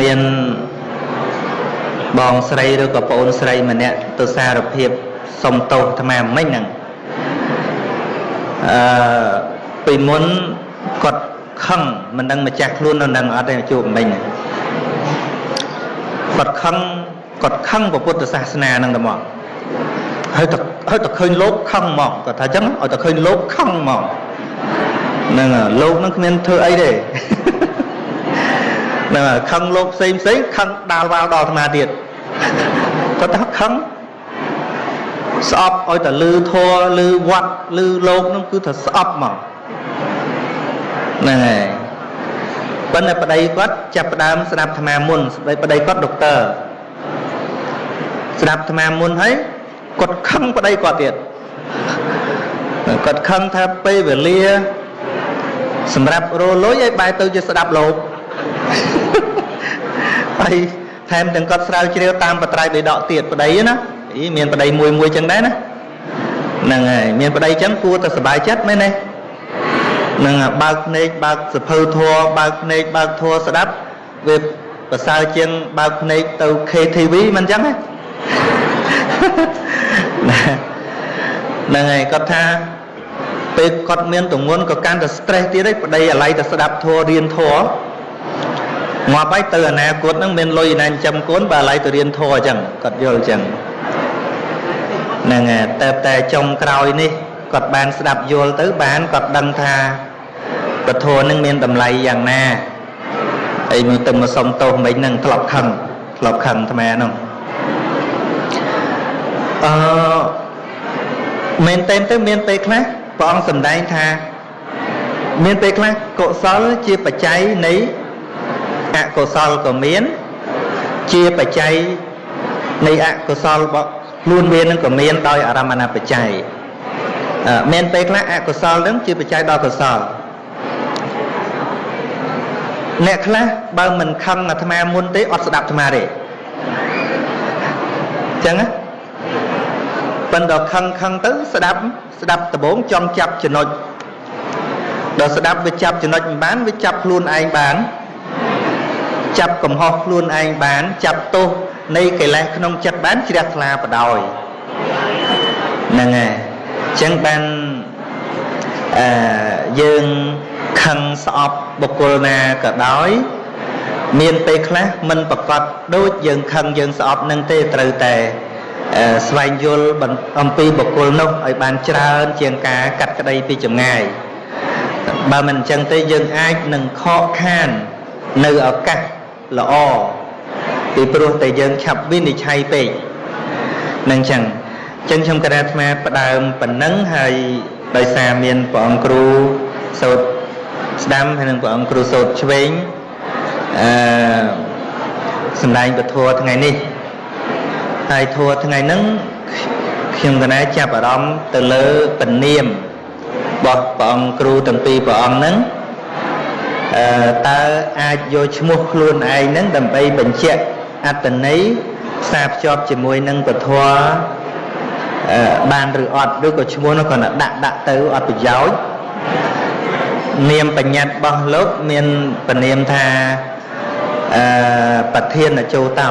មានបងស្រីឬក៏ប្អូនស្រីម្នាក់ទៅសារភាពសុំទោសអាត្មាមិញហ្នឹងអឺពីមុនគាត់ខឹងមិនដឹងម្ចាស់ខ្លួននៅនឹងអត់ទេជួបមិញគាត់ខឹងគាត់ខឹងពុទ្ធសាសនាហ្នឹងតែមកហើយតែហើយតែឃើញលោកខឹងមកគាត់ថាអញ្ចឹងឲ្យតែឃើញលោកខឹងមកហ្នឹងលោកហ្នឹងគ្មានធ្វើអីទេ ហ្នឹងខឹងលោកផ្សេងផ្សេងខឹងដាល់វាលដល់អាត្មាទៀតគាត់ថាខឹងស្អប់ឲ្យតែលឺធัวលឺវត្តលឺលោកហ្នឹងគឺថាស្អប់មកហ្នឹងហើយប៉ុន្តែប្តីគាត់ចាប់ផ្ដើមស្ដាប់អាត្មាមុនស្ដីប្តីគាត់ដុកទ័រស្ដាប់អាត្មាមុនហើយគាត់ខឹងប្តីគាត់ទៀតគាត់ខឹងថាពេលវេលាសម្រាប់រលុយឲ្យបែរទៅជាស្ដាប់លោក ហើយថែមទាំងគាត់ស្រាវជ្រាវតាមបត្រៃបិដកទៀតប្តីណាអីមានប្តីមួយមួយចឹងដែរណាហ្នឹងហើយមានប្តីចឹងគួរតែសុបាយចិត្តមែនទេនឹងបើកភ្នែកបើកសភៅធัวបើកភ្នែកបើកធัวស្ដាប់វាប្រសើរជាងបើកភ្នែកទៅ KTV មិនចឹងទេហ្នឹងហើយគាត់ថាពេលគាត់មានទងន់ក៏កាន់តែ stress ទៀតឯងប្តីអាឡ័យតែស្ដាប់ធัวរៀនធัว ងាប់ហើយទៅអនាគតហ្នឹងមានលុយណាចិញ្ចឹមកូនបើអាឡ័យទៅរៀនធัวអញ្ចឹងគាត់យល់អញ្ចឹងហ្នឹងហើយតែតែចុងក្រោយនេះគាត់បានស្ដាប់យល់ទៅបានគាត់ដឹងថាពធនឹងមានតម្លៃយ៉ាងណាហើយមកទៅមកសុំទោសមិញហ្នឹងធ្លាប់ខឹងធ្លាប់ខឹងអាត្មាហ្នឹងអឺមែនតើទៅមានពេលខ្លះព្រះអង្គសម្ដែងថា មានពេលខ្លះកុសលជាបច្ច័យនៃ អកុសលក៏មាន ជាបច្ច័យនៃអកុសលរបស់ខ្លួនវានឹងក៏មានដោយអារម្មណបច្ច័យមានពេលខ្លះអកុសលនឹងជាបច្ច័យដល់កុសលអ្នកខ្លះបើមិនខឹងអាត្មាមុនទេអត់ស្ដាប់អាត្មាទេអញ្ចឹងណាប៉ុន្តែខឹងខឹងទៅស្ដាប់ស្ដាប់ដំបងចំចាប់ចំណុចដល់ស្ដាប់វាចាប់ចំណុចមិនបានវាចាប់ខ្លួនឯងបាន ចាប់កំហុសខ្លួនឯងបាន ចាប់ទោសនៃកិលេសក្នុងចិត្តបានជ្រះថ្លាបដោយហ្នឹងហើយអញ្ចឹងបានអឺយើងខឹងស្អប់បុគ្គលណាក៏ដោយ មានពេលខ្លះមិនប្រកបដូចយើងខឹងយើងស្អប់នឹងទេត្រូវតែស្វែងយល់អំពីបុគ្គលនោះឲ្យបានច្រើន ជាងការកាត់ក្តីពីចម្ងាយបើមិនអញ្ចឹងទេយើងអាចនឹងខកខាននៅឱកាស ល្អពីព្រោះតែយើងឆាប់វិនិច្ឆ័យពេកនឹងអញ្ចឹងអញ្ចឹងខ្ញុំកណាអាត្មាផ្ដើមប៉ុណ្ណឹងហើយដោយសារមានព្រះអង្គគ្រូសូត្រស្ដាំហើយនឹងព្រះអង្គគ្រូសូត្រឆ្វេងអឺសម្ដែងពធថ្ងៃនេះហើយធัวថ្ងៃហ្នឹងខ្ញុំកណាចាប់អារម្មណ៍ទៅលើពនាមរបស់ព្រះអង្គគ្រូទាំងពីរព្រះអង្គហ្នឹងអឺ តើអាចយកឈ្មោះខ្លួនឯងហ្នឹងដើម្បីបញ្ជាក់អត្តន័យផ្សារភ្ជាប់ជាមួយនឹងពធបានឬអត់ឬក៏ឈ្មោះនោះគាត់ដាក់ដាក់ទៅអត់ប្រយោជន៍នាមបញ្ញត្តិរបស់លោកមានពនាមថាអឺប្រធានចូលតោ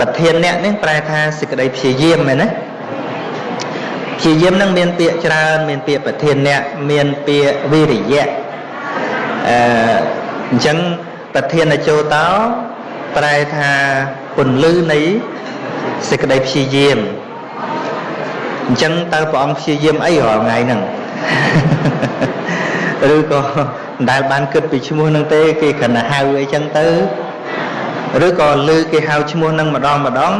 ប្រធានអ្នកនេះប្រែថាសេចក្តីព្យាយាមមែនណាព្យាយាមនឹងមានពាក្យច្រើនមានពាក្យប្រធានអ្នកមានពាក្យវិរិយៈ អឺអញ្ចឹងប្រធានចូលតោប្រែថាពន្លឺនៃសេចក្តីព្យាយាមអញ្ចឹងតើព្រះអង្គព្យាយាមអីរាល់ថ្ងៃហ្នឹងឬក៏មិនដែលបានគិតពីឈ្មោះហ្នឹងទេគេគ្រាន់តែហៅអីចឹងទៅឬក៏លើគេហៅឈ្មោះហ្នឹងម្ដងម្ដង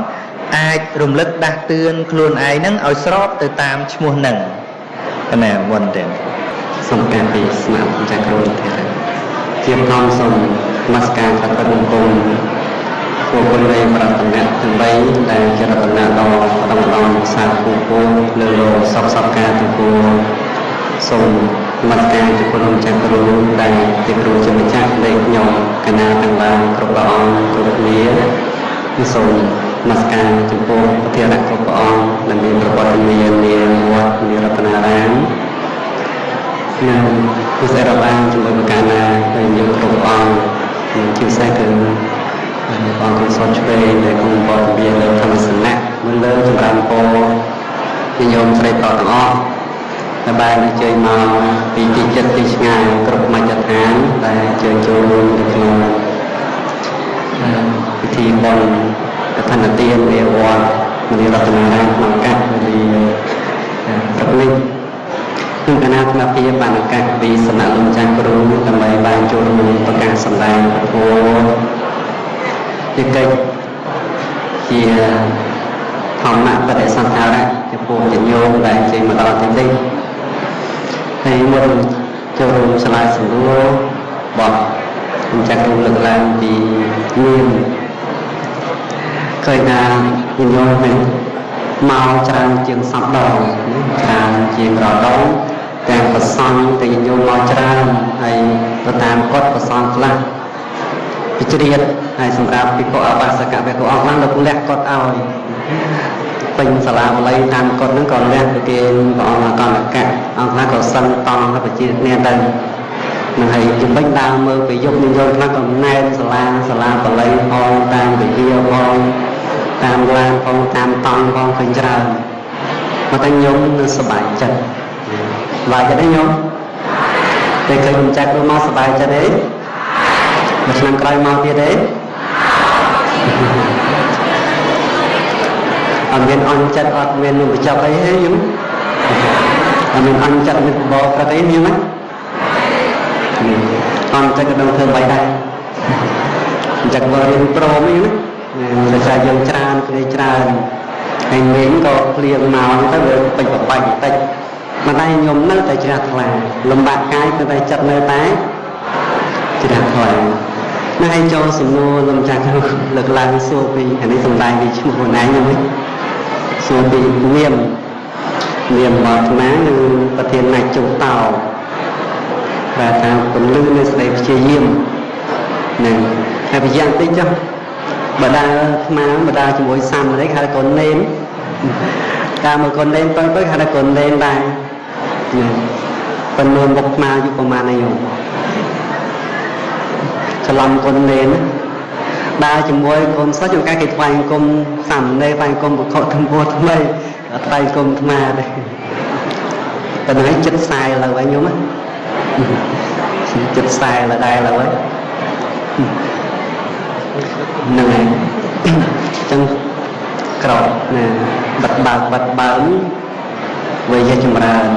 អាចរំលឹកដាស់តឿនខ្លួនឯងហ្នឹងឲ្យស្របទៅតាមឈ្មោះហ្នឹងណាមុនទេសូមការពីស្មារតីចាក់គ្រូទៀ តជាផ្នំសូមនមស្ការព្រះពុទ្ធបង្គំពួកគុណនៃប្រតនៈទាំង3ដែលជារតនៈដ៏ប្រដំដំសាពូពូលើលោកសពសពការទាំងពួងសូមនមស្ការចំពោះលោកចាស់គ្រូដែលជាគ្រូជាម្ចាស់នៃខ្ញុំកណាទាំងឡាយគ្រប់ព្រះអង្គគ្រប់គ្នាគឺសូមនមស្ការចំពោះប្រធានគ្រប់ព្រះអង្គដែលមានប្រវត្តិមាននាវត្តនិរតនារាម និងពិសេសរបានជាមួយប្រការណាដែលយើងគ្រប់អង្គជាពិសេសគឺបងកុសលឆ្វេងដែលក្នុងបទវិលើធម្មសនៈមុនលើចម្រើនពរញញោមស្រីប្រុសទាំងអស់ដែលបានអញ្ជើញមកពីទីចិត្តទីឆ្ងាយគ្រប់មជ្ឈដ្ឋានដែលអញ្ជើញចូលរួមនៅក្នុងពិធីបុណ្យកឋិនទានវាវត្តមនីរតនារាមក្នុងកាត់វេលាព្រឹកនេះ គឺគណៈកម្មភាពបានឱកាសពីសំណាក់លោកចាស់គ្រូដើម្បីបានចូលរួមប្រកាសសម្ដែងពធជាកិច្ចជាធម្មបដិសន្ធារៈចំពោះញញោមដែលចេញមកដល់ទីនេះហើយមុនចូលរួមឆ្លើយសំណួរបបខ្ញុំចាស់គ្រូលើកឡើងពីមានឃើញថាញញោមហ្នឹងមកច្រើនជាងសពដងច្រើនជាងរដង ទាំងប្រសង់ទាំងញោមមកច្រើនហើយទៅតាមគាត់ប្រសង់ខ្លះវិជ្រាតហើយសម្រាប់ពិភពអបាសកៈពិភពអង្គខ្លះលោកលះគាត់ឲ្យពេញសាលាបល័យតាមគាត់ហ្នឹងក៏លះទៅគេព្រះអង្គអកណ្ដកៈអង្គខ្លះក៏សឹងតង់ទៅប្រជាគ្នាទៅនឹងហើយជំនិញដើរមើលទៅយប់និយមខ្លះក៏ណែនសាលាសាលាបល័យផងតាមវិទ្យាផងតាមឡានផងតាមតង់ផងឃើញច្រើនមកតែញោមនឹងសบายចិត្ត ប្បាយចិត្តទេញោមពេលឃើញមិនចាស់គ្រូមកសប្បាយចិត្តទេមួយឆ្នាំក្រោយមកទៀតទេអត់មានអន់ចិត្តអត់មាននឹងបញ្ចប់អីទេញោមអត់មានអន់ចិត្តមានបបប្រកអីញោមអន់ចិត្តក៏ដឹងធ្វើបីដែរអញ្ចឹងមករៀនព្រមអីណាភាសាយើងច្រើនគេច្រើនហើយមេងក៏ព្រៀងមកទៅវាពេញបបាច់បន្តិច មិនតែខ្ញុំនៅតែជ្រះថ្លាលំបាកកាយគឺតែចិត្តនៅតែជ្រះថ្លាណាឲ្យចូលសំណួរលំចាស់លើកឡើងសួរពីអានេះសំដែងពីឈ្មោះខ្លួនឯងហ្នឹងសួរពីនាមនាមរបស់អាត្មាគឺប្រធានណាច់ចុងតោប្រែថាពលឺនៃស្ដីព្យាយាមនឹងហើយប្រយ៉ាងតិចចុះបដាស្មាបដាជាមួយសាំនេះហៅកូននេនតាមមួយកូននេនទៅទៅហៅកូននេនដែរ ប៉ុន្តែមុខស្មាយុប្រមាណនេះច្រឡំកូននេនដើរជាមួយកូនសិស្សជួនកាលគេថ្វាយអង្គមសាមណេរថ្វាយអង្គមបុក្ខទំពោះថ្មីថ្វាយអង្គមថ្មទេប៉ុន្តែចិត្តខ្សែលើហើយញោមចិត្តខ្សែលើដែរលើហើយហ្នឹងហើយអញ្ចឹងក្រោបណាបិទបើកបិទបើកវាយចម្រើន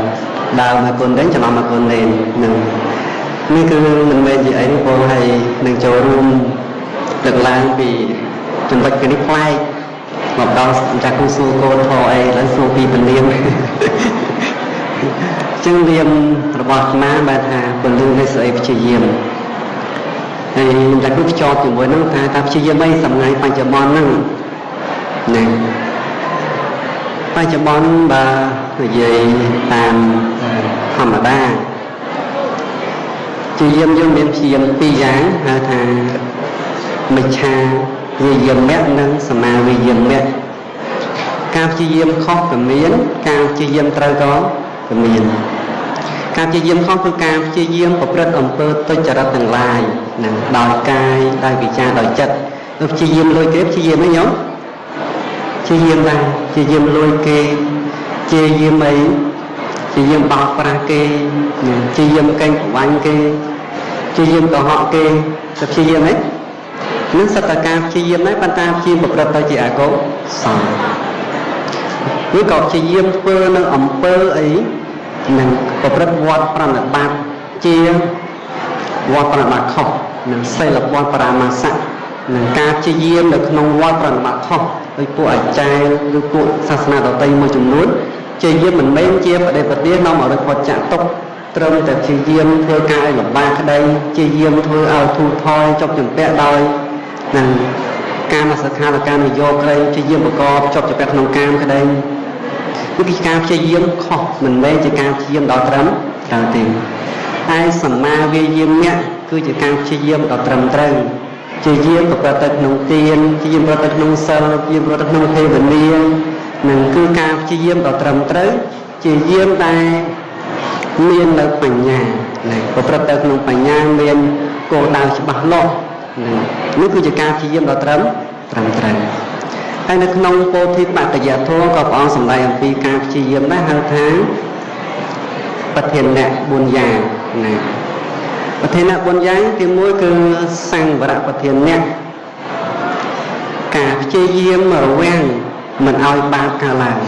ដើមមកគុណទេចំណំមកគុណទេនឹងនេះគឺមិនមែនជាអីទេបងហើយនឹងចូលរួមលើកឡើងពីចំណុចនេះផ្លែកមកដល់ចាស់គូសួរកូនធေါ်អីឡើងសួរពីពលាមចឹងនាមរបស់អាត្មាបានថាពលឺនៃស្អីព្យាយាមហើយតែគឺភ្ជាប់ជាមួយនឹងថាថាព្យាយាមអីសម្ងាយបច្ចុប្បន្នហ្នឹងណាបច្ចុប្បន្នបើ និយាយតាមធម្មតាព្យាយាមយើងមានព្យាយាមពីរយ៉ាងហៅថាមិច្ឆាវិយមៈនិងសមាវិយមៈការព្យាយាមខុសក៏មាន ការព្យាយាមត្រូវក៏ក៏មាន ការព្យាយាមខុសគឺការព្យាយាមប្រព្រឹត្តអំពើទុច្ចរិតទាំងឡាយណាដោយកាយដោយវិចារដោយចិត្តទៅព្យាយាមលួចគេព្យាយាមអីញោមព្យាយាមដែរព្យាយាមលួចគេ ព្យាយាមអីព្យាយាមបោកប្រាស់គេព្យាយាមកេងប្រវាញ់គេព្យាយាមកុហកគេទៅព្យាយាមអីនឹងសតការព្យាយាមដែរប៉ុន្តែព្យាយាមប្រព្រឹត្តទៅជាអកុសលឬក៏ព្យាយាមធ្វើនៅអំពើអីនឹងប្រព្រឹត្តវត្តប្រណិបត្តិជាវត្តប្រណិបត្តិខុសនិងសិលវត្តបរាមាសៈនឹងការព្យាយាមនៅក្នុងវត្តប្រណិបត្តិខុសដោយពួកអាចារ្យឬពួកសាសនាដទៃមួយចំនួន ព្យាយាមមិនមែនជាបដិបទានាំឲ្យរត់ផុតចាក់ទុកត្រឹមតែព្យាយាមធ្វើការឲ្យលំបាកក្តីព្យាយាមធ្វើឲ្យធូរថយចប់ចម្ពាក់ដោយនឹងការមសខាលការនយោក្តីព្យាយាមប្រកបចប់ចម្ពាក់ក្នុងកាមក្តីគឺជាការព្យាយាមខុសមិនមែនជាការព្យាយាមដល់ត្រឹមត្រូវទេហើយសម្មាវាយាមអ្នកគឺជាការព្យាយាមដល់ត្រឹមត្រូវព្យាយាមប្រព្រឹត្តទៅក្នុងទានព្យាយាមប្រព្រឹត្តទៅក្នុងសិលព្យាយាមប្រព្រឹត្តទៅក្នុងទេវនា នឹងគឺការព្យាយាមដល់ត្រឹមត្រូវព្យាយាមតែមាននៅបញ្ញាណាប្រព្រឹត្តទៅក្នុងបញ្ញាមានគោលដៅច្បាស់លាស់ហ្នឹងនេះគឺជាការព្យាយាមដ៏ត្រឹមត្រឹមត្រូវហើយនៅក្នុងពោធិបតយធម៌ក៏ព្រះអង្គសម្ដែងអំពីការព្យាយាមដែរហៅថាប្រធានៈ4យ៉ាងណាប្រធានៈ4យ៉ាងទី1គឺសង្វរៈប្រធានៈការព្យាយាមរវាង មិនឲ្យបាបកើតឡើង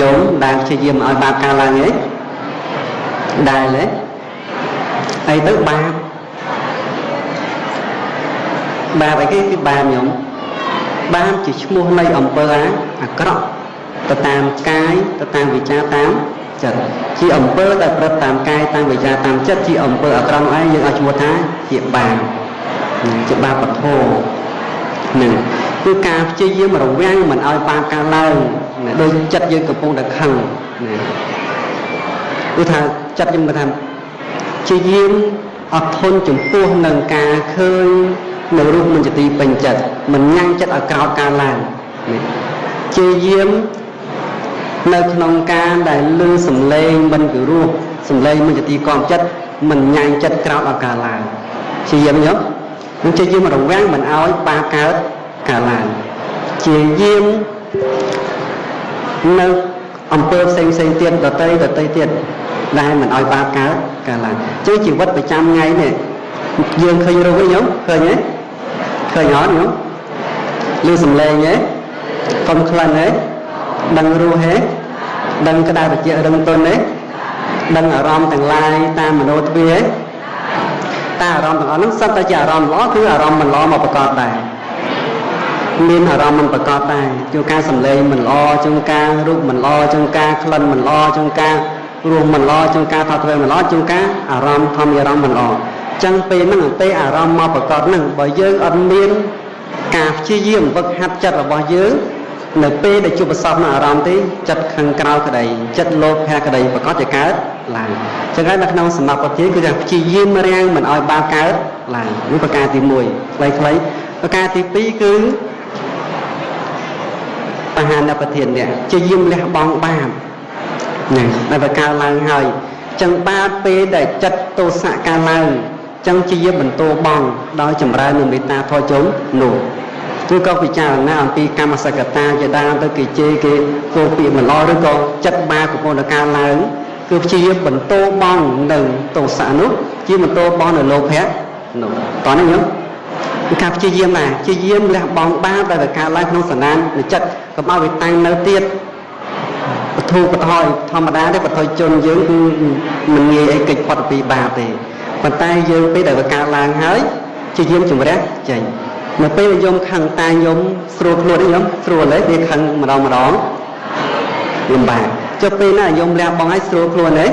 ញោមដែលព្យាយាមឲ្យបាបកើតឡើងទេដែលទេអីទៅបាបបាបអីគេគឺបាបញោមបាបជាឈ្មោះនៃអំពើអាក្រក់ទៅតាមកាយទៅតាមវិចារតាមចិត្តជាអំពើដែលប្រព្រឹត្តតាមកាយតាមវិចារតាមចិត្តជាអំពើអាក្រក់ឯងយើងឲ្យឈ្មោះថាជាបាបជាបាបពធ នឹងគឺការព្យាយាមរវាងមិនឲ្យបាបកើតឡើងដោយចិត្តយើងកំពុងតែខឹងណាគឺថាចិត្តយើងគាត់ថាព្យាយាមអត់ធន់ចំពោះនឹងការឃើញនៅរូបមិនជាទីពេញចិត្តមិនញ៉ាំងចិត្តឲ្យក្រោតការឡើងព្យាយាមនៅក្នុងការដែលលឺសំឡេងមិនពិរោះសំឡេងមិនជាទីគាំចិត្តមិនញ៉ាំងចិត្តក្រោតឲ្យការឡើងព្យាយាមញោម នឹងព្យាយាមរវាងមិនឲ្យបាកើតកើតឡើងជាយាមនៅអំពើផ្សេងផ្សេងទៀតដតីដតីទៀតដែលមិនឲ្យបាបកើតកើតឡើងចឹងជីវិតប្រចាំថ្ងៃនេះយើងឃើញរូបវិញញោមឃើញទេឃើញអត់ញោមឮសំឡេងទេកុំខ្លាំងទេដឹងរស់ទេដឹងក្តៅត្រជាក់រឹងទន់ទេដឹងអារម្មណ៍ទាំងឡាយតាមមនោទ្វាទេ តែអារម្មណ៍ទាំងអស់ហ្នឹងសិតតែជាអារម្មណ៍ល្អគឺអារម្មណ៍មិនល្អមកប្រកបដែរមានអារម្មណ៍មិនប្រកបដែរជួនកាលសម្លេងមិនល្អជួនកាលរូបមិនល្អជួនកាលក្លិនមិនល្អជួនកាលរសមិនល្អជួនកាលថតធ្វើមិនល្អជួនកាលអារម្មណ៍ធម្មអារម្មណ៍មិនល្អចឹងពេលហ្នឹងពេលអារម្មណ៍មកប្រកបហ្នឹងបើយើងអត់មានការព្យាយាមវឹកហាត់ចិត្តរបស់យើង នៅពេលដែលជួបប្រសពនៅអារម្មណ៍ទេចិត្តខាងក្រៅក្តីចិត្តលោភៈក្តីប្រកបជាកើតឡើងចឹងហើយនៅក្នុងសំណាប់ប្រធានគឺថាព្យាយាមរាំងមិនឲ្យបាបកើតឡើងនេះប្រការទី1ខ្លីៗប្រការទី2គឺបហានប្រធាននេះជាយាមលះបង់បាបណាដែលបកើឡើងហើយចឹងបាបពេលដែលចិត្តទោសៈកើឡើងចឹងជាយាមបន្តបងដោយចម្រើននៅមេត្តាធម៌ជុំនោះ គឺក៏ពិចារណាអំពីកម្មសកតាជាដើមទៅគេជេរគេគោពាក្យមិនល្អឬក៏ចិត្តបាបកំពុងតែកើឡើងគឺព្យាយាមបន្តបងនៅទោសៈនោះជាបន្តបងនៅលោភៈនោះតោះនេះញោមគឺការព្យាយាមណាព្យាយាមលះបង់បាបដែលវាកើតឡើងក្នុងសណ្ដាននៃចិត្តកុំឲ្យវាតាំងនៅទៀតបធូបថយធម្មតាទេបថយជនយើងគឺមិនងាយអីកិច្ចផុតពីបាបទេប៉ុន្តែយើងពេលដែលវាកើតឡើងហើយព្យាយាមជំរះចេញ នៅពេលដែលយំខឹងតែយំស្រួលខ្លួនយំស្រួលទេវាខឹងម្ដងម្ដងលំបាកចុះពេលណាយំលះបងឲ្យស្រួលខ្លួនទេ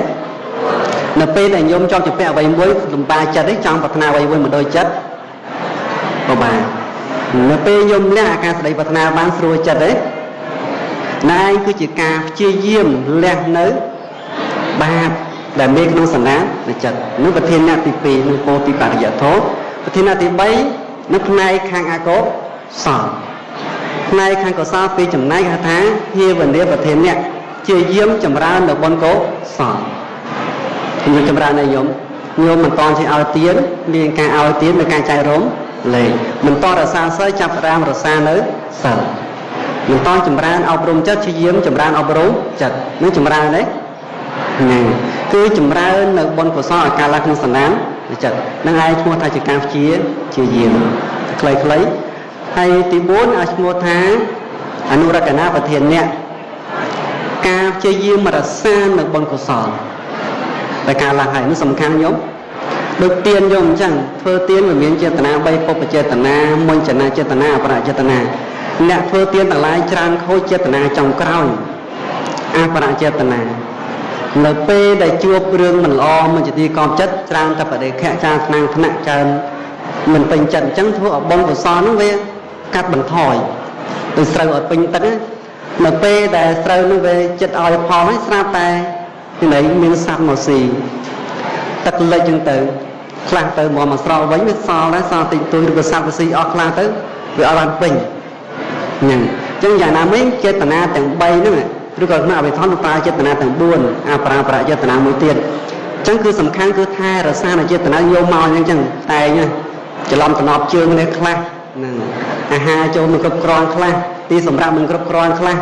នៅពេលដែលយំចង់ជពាក់អ្វីមួយលំបាកចិត្តទេចង់ប្រាថ្នាអ្វីមួយមកដូចចិត្តក៏បាននៅពេលយំលះអាការស្ដីប្រាថ្នាបានស្រួលចិត្តទេណែគឺជាការព្យាយាមលះនៅបាបដែលមានក្នុងសន្តាននៃចិត្តនោះប្រធានៈទី2នឹងពោទីបរិយធម៌ប្រធានៈទី3 នៅផ្នែកខាងអកុសលផ្នែកខាងកុសលពីចំណែកថាភាវនាប្រធានៈជាយាមចម្រើននៅបុណ្យកុសលខ្ញុំចម្រើននៅញោមញោមមិនតន់ជាឲ្យទៀនមានការឲ្យទៀនមានការចែករំលែកមិនតរសាសិលចាប់ផ្ដើមរសានៅសិលមិនតចម្រើនអប់រំចិត្តជាយាមចម្រើនអប់រំចិត្តនឹងចម្រើនទេហ្នឹងគឺចម្រើននៅបុណ្យកុសលឲ្យកើតឡើងក្នុងសន្តាន ចិត្តនឹងឯងឈ្មោះថាជាការព្យាជាយាមខ្លីៗហើយទី4ឲ្យឈ្មោះថាអនុរកណាប្រធានអ្នកការព្យាយាមរក្សានៅបុណ្យកុសលតែការឡើងហើយនេះសំខាន់ញោមដូចទៀនយកអញ្ចឹងធ្វើទៀនវាមានចេតនា3ពុបចេតនាមុញ្ចនាចេតនាអបរចេតនាអ្នកធ្វើទៀនទាំងឡាយច្រើនខូចចេតនាចុងក្រោយអបរចេតនា នៅពេលដែលជួបរឿងមិនល្អមិនជាទីកប់ចិត្តច្រើនតែបដិខៈចាថ្នាំងថ្នាក់ច្រើនមិនពេញចិត្តអញ្ចឹងធ្វើឲ្យបងកុសលនោះវាកាត់បន្ថយទៅស្រូវឲ្យពេញទឹកនៅពេលដែលស្រូវនោះវាចិត្តឲ្យផលហើយស្រាប់តែទីណីមានសត្វមកស៊ីទឹកលិចអញ្ចឹងទៅខ្លះទៅមកមកស្រោវិញវាសល់ដែរសល់តិចតួចឬក៏សត្វវាស៊ីអស់ខ្លះទៅវាអត់បានពេញហ្នឹងអញ្ចឹងយ៉ាងណាមិញចេតនាទាំង3ហ្នឹង ឬក៏ក្នុងអវិធម្មប្រើចេតនាទាំង4អប្រាប្រចេតនាមួយទៀតអញ្ចឹងគឺសំខាន់គឺថែរក្សានៅចេតនាយកមកអញ្ចឹងតែងច្រឡំតំណប់ជើងនេះខ្លះហ្នឹងអាហារចូលមិនគ្រប់គ្រាន់ខ្លះទីសម្រាប់មិនគ្រប់គ្រាន់ខ្លះ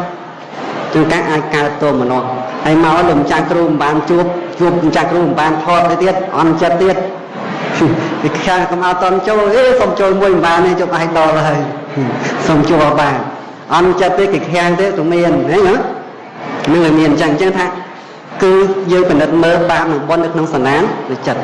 ជួនកាលអាចកើតទោមនោះហើយមកលោកម្ចាស់គ្រូមិនបានជួបជួបម្ចាស់គ្រូមិនបានថតទៅទៀតអន់ចិត្តទៀតពីខាងកំអត់តន់ចូលអេសុំចូលមួយមិនបានទេជប់ឲ្យដល់ហើយសុំជួបបានអន់ចិត្តទេគេខាងទេទៅមានហ៎ណា នឹងឲ្យមានអញ្ចឹងអញ្ចឹងថាគឺយើងពិនិត្យមើលបាបនិងបុណ្យនៅក្នុងសណានឬចិត្ត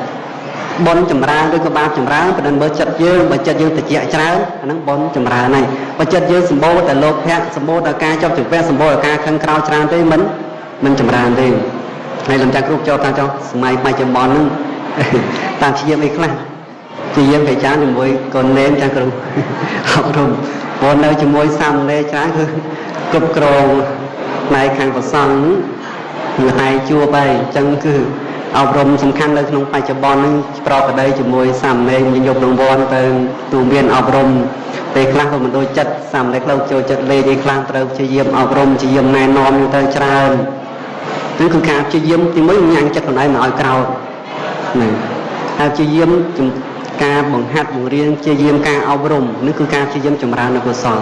បុណ្យចម្រើនឬក៏បាបចម្រើនពិនិត្យមើលចិត្តយើងបើចិត្តយើងតិចច្រើនអាហ្នឹងបុណ្យចម្រើនហើយបើចិត្តយើងសម្បូរតែលោភៈសម្បូរតែការចាប់ចង្វះសម្បូរតែការខឹងក្រោធច្រើនទេមិនមិនចម្រើនទេហើយលំចាស់គ្រប់ចូលតាមចុះសម័យបច្ចុប្បន្នហ្នឹងតាមជាយាមអីខ្លះជាយាមប្រចាំជាមួយកូននេនចាស់គ្រូអប់រំព្រោះនៅជាមួយសាមណេរច្រើនគឺគ្រប់គ្រង ផ្នែកខាងប្រសង់គឺឯងជួបហើយអញ្ចឹងគឺអប់រំសំខាន់នៅក្នុងបច្ចុប្បន្ននេះប្រកបដីជាមួយសាមណេរញញប់រង្វាន់ទៅទូមានអប់រំពេលខ្លះក៏មិនដូចចិត្តសាមណេរខ្លះចូលចិត្តលេងឯខ្លះត្រូវព្យាយាមអប់រំព្យាយាមណែនាំទៅច្រើនគឺគឺការព្យាយាមទីមួយញ៉ាំងចិត្តខ្លួនឯងមិនឲ្យក្រោធណាហើយព្យាយាមការបង្ហាត់បង្រៀនព្យាយាមការអប់រំនេះគឺការព្យាយាមចម្រើននៅកុសល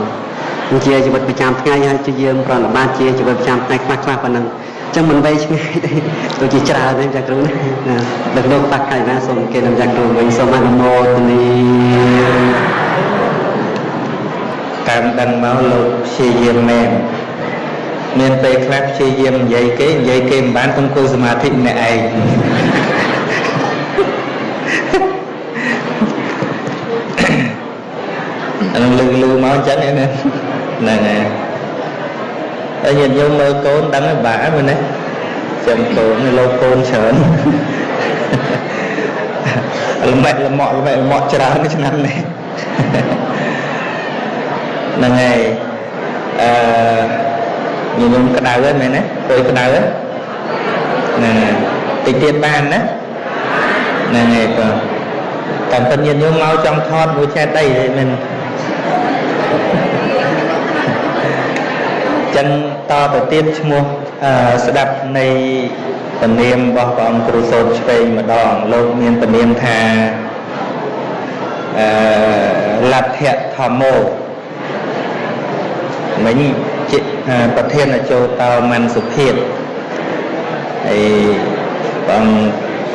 ជាជីវិតប្រចាំថ្ងៃហើយព្យាយាមប្រណិប័តជាជីវិតប្រចាំថ្ងៃខ្លះខ្លះប៉ុណ្ណឹងចឹងមិនវែងឆ្ងាយទេទៅជាច្រើនទេចាគ្រូណាដឹកលោកបាក់កាយណាសូមគេនឹងចាគ្រូវិញសូមអនុមោទនីតាមដឹងមកលោកព្យាយាមមែនមានពេលខ្លះព្យាយាមនិយាយគេនិយាយគេមិនបានទៅអង្គុយសមាធិម្នាក់ឯងអានឹងលឺលឺមកអញ្ចឹងហ្នឹង ហ្នឹងហើយហើយញាតិញោមមើលកូនដឹងបាក់មែនទេចាំកូនលោកកូនច្រើនលំបែកលំក់លំបែកលំក់ច្រើនឆ្នាំនេះហ្នឹងហើយអឺញញោមក្តៅហ្នឹងមែនទេព្រោះក្តៅហ្នឹងតិចទៀតបានណាហ្នឹងហើយក៏តាមពិតញាតិញោមមកចង់ថតមួយឆែតអីមែន ចឹងតទៅទៀតឈ្មោះស្ដាប់នៃពនាមរបស់ព្រះអង្គគ្រូសូត្រឆ្វេងម្ដងលោកមានពនាមថាអឺលទ្ធៈធម្មោមិញជាប្រធានអជោតោមនសុភិតហើយព្រះអង្គ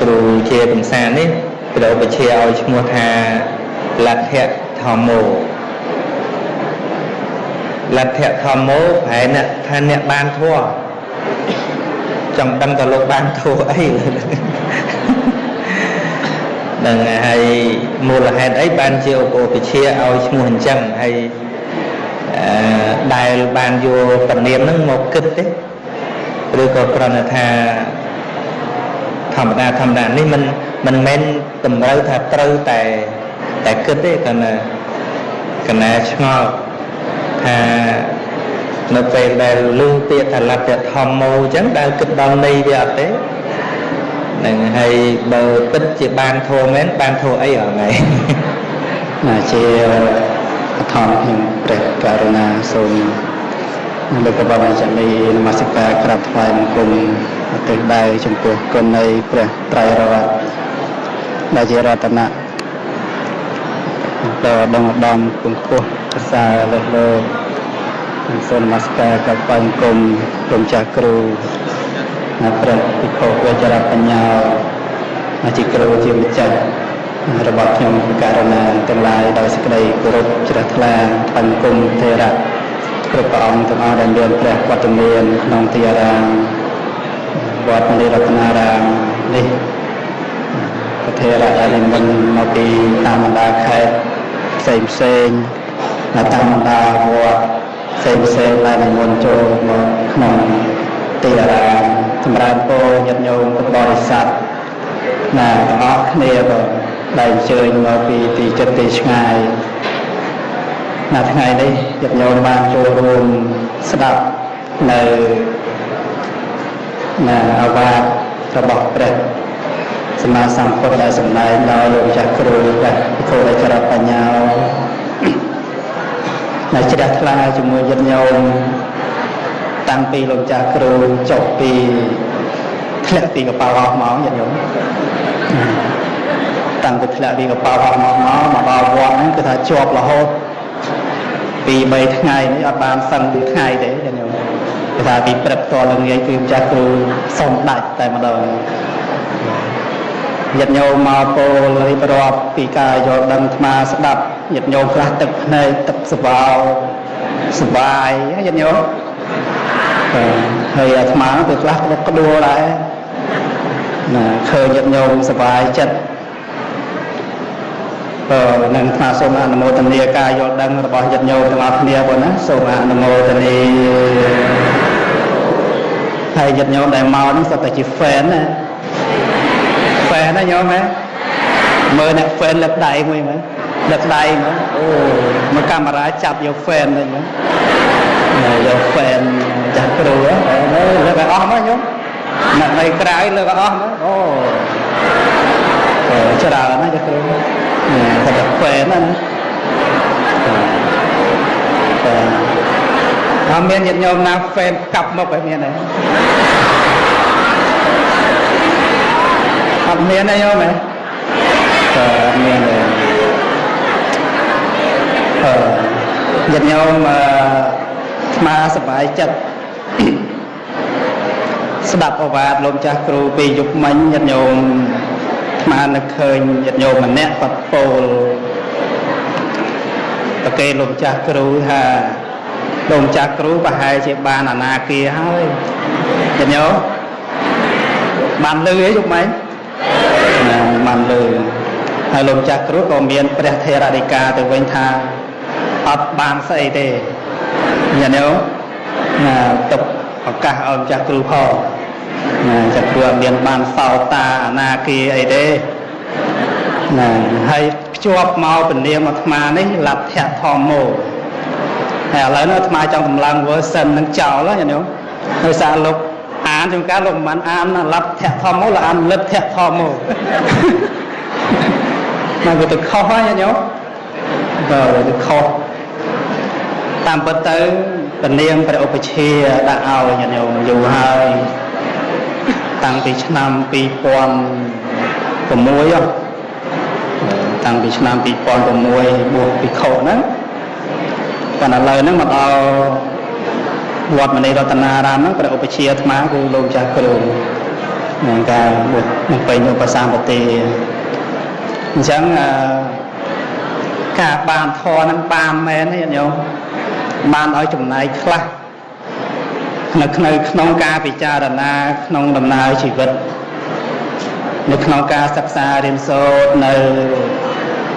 គ្រូជាកំសាននេះបដូរបជាឲ្យឈ្មោះថាលទ្ធៈធម្មោ លទ្ធធម្មោប្រែអ្នកថាអ្នកបានធัวចង់ដឹងតើលោកបានធัวអីនឹងហើយមូលហេតុអីបានជាឧបវិជាឲ្យឈ្មោះអញ្ចឹងហើយអឺដែលបានយកពនាមហ្នឹងមកគិតទេឬក៏គ្រាន់តែថាធម្មតាធម្មតានេះមិនមិនមែនតម្រូវថាត្រូវតែតែគិតទេគណៈគណៈឆ្ងល់ ថានៅពេលដែលលឺពាក្យថាលទ្ធធម្មោអញ្ចឹងដែលគិតដល់ន័យវាអត់ទេនឹងហើយបើគិតជាបានធម៌មែនបានធម៌អីអត់ថ្ងៃណាជាអធម្មខ្ញុំព្រះករុណាសូមលោកកបាចាមីនមស្ការក្រាបថ្វាយបង្គំទិសដៅចំពោះគុណនៃព្រះត្រៃរតន៍ដែលជារតនៈ ដល់ដងដំពងខ្ពស់ភាសាលើសលើសូមនមស្ការកបាញ់គុំគុំចាស់គ្រូណាព្រះភិក្ខុវេជ្ជរបញ្ញាជាគ្រូជាម្ចាស់របស់ខ្ញុំករណាទាំងឡាយដោយសេចក្តីគោរពជ្រះថ្លាបង្គំទេរៈគ្រប់ព្រះអង្គទាំងអស់ដែលមានព្រះវត្តមានក្នុងទីអារាមវត្តនិរតនារាមនេះប្រធេរៈដែលនិមន្តមកពីតាមបណ្ដាខេត្ត ផ្សេងផ្សេងតាមបណ្ដាវត្តផ្សេងផ្សេងដែលនិមន្តចូលមកក្នុងទីអារាមសម្រាប់ពោញាតិញោមពុទ្ធបរិស័ទណាទាំងអស់គ្នាក៏ដែលអញ្ជើញមកពីទីចិត្តទីឆ្ងាយណាថ្ងៃនេះញាតិញោមបានចូលរួមស្ដាប់នៅណាអាវាតរបស់ព្រះ សម្មាសម្ពុទ្ធដែលសម្ដែងដោយលោកចាស់គ្រូព្រះគោលចរបញ្ញាដែលជ្រះថ្លាជាមួយយិនញោមតាំងពីលោកចាស់គ្រូចុះពីធ្លាក់ពីកប៉ាល់អស់មកយិនញោមតាំងពីធ្លាក់ពីកប៉ាល់អស់មកមកមកដល់វត្តហ្នឹងគឺថាជាប់រហូតពី3ថ្ងៃនេះអត់បានសឹងពីថ្ងៃទេចាញោមគឺថាពីព្រឹកតល្ងាចគឺម្ចាស់គ្រូសុំដាច់តែម្ដង ញាតិញោមមកពោលរៀបរាប់ពីការយល់ដឹងអាត្មាស្ដាប់ញាតិញោមខ្លះទឹកភ្នែកទឹកស្វោសបាយញាតិញោមហើយអាត្មាទៅខ្លះក៏ក្ដួលដែរណាឃើញញាតិញោមសបាយចិត្តបើនឹងថ្មសូមអនុមោទនាការយល់ដឹងរបស់ញាតិញោមទាំងអស់គ្នាបងណាសូមអនុមោទនាហើយញាតិញោមដែលមកនេះសុទ្ធតែជា fan ណា fan ណាញោមហ៎មើលអ្នក fan លឹកដៃមួយមើលលឹកដៃមើលអូមកកាមេរ៉ាចាប់យក fan ទៅញោមយក fan ចាស់គ្រូហ៎លើកឲ្យអស់មកញោមអ្នកនៅក្រៅលើកឲ្យអស់មកអូអូច្រើនណាស់ចាស់គ្រូគាត់តែហ្វេនណាអត់មានញាតិញោមណាហ្វេនកាប់មកឲ្យមានទេ អត់មានទេញោមទេអត់មានទេអឺញាតិញោមអឺស្មាសប្បាយចិត្តស្ដាប់អវាទលោកចាស់គ្រូពីយុគមិញញាតិញោមស្មាននឹកឃើញញាតិញោមម្នាក់គាត់ពោលប្រកេលោកចាស់គ្រូថាលោកចាស់គ្រូប្រហែលជាបានអនាគាហើយញាតិញោមបានលឺអីយុគមិញណា បានលឺហើយលោកចាស់គ្រូក៏មានព្រះថេរដីកាទៅវិញថាអត់បានស្អីទេញាតិញោមណាទុកឱកាសឲ្យម្ចាស់គ្រូផងណាចាគ្រូអត់មានបានសោតាអនាគាអីទេណាហើយភ្ជាប់មកពនាមអាត្មានេះលទ្ធៈធម្មោហើយឥឡូវនេះអាត្មាចង់កម្លាំង version នឹងចោលណាញោមហើយសារលោកអា នជួនកាលលោកមិនអានលទ្ធៈធម្មោលោកអានលទ្ធៈធម្មោមកវាទៅខុសហើយញោមបើទៅខុសតាមពិតទៅពនាមព្រះឧបជាដាក់ឲ្យញាតិញោមយូរហើយតាំងពីឆ្នាំ2006តាំងពីឆ្នាំ2006បួសភិក្ខុហ្នឹងប៉ុន្តែឥឡូវហ្នឹងមកដល់ វត្តមនីរតនារាមហ្នឹងព្រះឧបជាអាត្មាគឺលោកចាស់គ្រូនឹងការបួសនឹងពេញឧបសម្បទាអញ្ចឹងការបានធរហ្នឹងបានមែនទេញាតិញោមបានឲ្យចំណាយខ្លះនៅក្នុងក្នុងការពិចារណាក្នុងដំណើរជីវិតនៅក្នុងការសិក្សារៀនសូត្រនៅ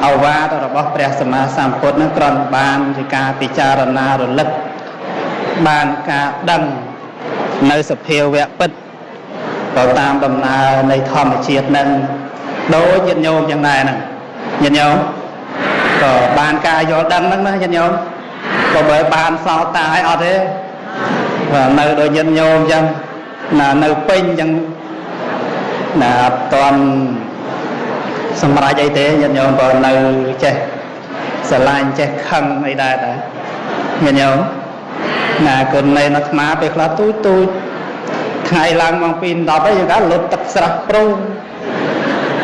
អវាទរបស់ព្រះសម្មាសម្ពុទ្ធនឹងគ្រាន់បានជាការពិចារណារលឹក បានការដឹងនៅសភាវៈពិតទៅតាមដំណើរនៃធម្មជាតិនឹងដូចញាតិញោមយ៉ាងដែរហ្នឹងញាតិញោមក៏បានការយល់ដឹងហ្នឹងណាញាតិញោមក៏បើបានសោតាឲ្យអត់ទេបាទនៅដូចញាតិញោមអញ្ចឹងណានៅពេញអញ្ចឹងណាអត់តន់សម្រាប់អីទេញាតិញោមក៏នៅចេះស្រឡាញ់ចេះខឹងអីដែរតាញាតិញោម ណាគុណនៃអាត្មាពេលខ្លះទូចទូចថ្ងៃឡើងម៉ោង2 10អីយើងក៏លុតទឹកស្រះប្រង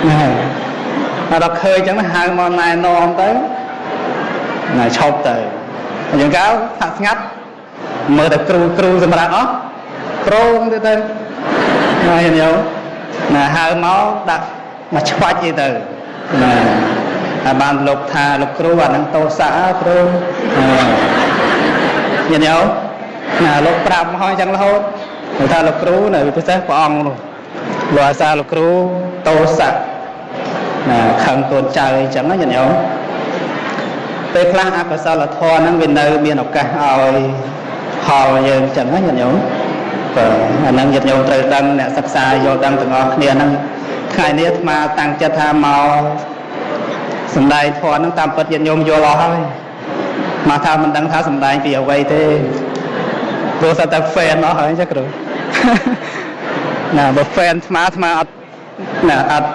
ណាដល់ឃើញអញ្ចឹងហៅមកណែនាំទៅណាឈប់ទៅអញ្ចឹងកៅថាស្ងាត់មើលតែគ្រូគ្រូសម្រាប់អស់ប្រងទៅទៅណាញោមណាហៅមកដាក់មកឆ្វាច់អីទៅណាហើយបានលោកថាលោកគ្រូអានឹងតោសៈគ្រូញាតិញោម ណាលោកប្រាប់មកហើយចឹងរហូតគាត់ថាលោកគ្រូនៅពិសេសព្រះអង្គនោះលោកអាសាលោកគ្រូតោសៈណាខឹងកូនចៅអីចឹងណាញាតិញោមពេលខ្លះអកុសលធម៌ហ្នឹងវានៅមានឱកាសឲ្យផលយើងចឹងណាញាតិញោមបាទអាហ្នឹងញាតិញោមត្រូវដឹងអ្នកសិក្សាយល់ដឹងទាំងអស់គ្នាហ្នឹងថ្ងៃនេះអាត្មាតាំងចិត្តថាមកសំដែងធម៌ហ្នឹងតាមពិតញាតិញោមយល់អស់ហើយមកថាមិនដឹងថាសំដែងពីអ្វីទេ ព្រោះតែតែ fan អស់ហើយចាគ្រូណាបើ fan ស្មាស្មាអត់ណាអត់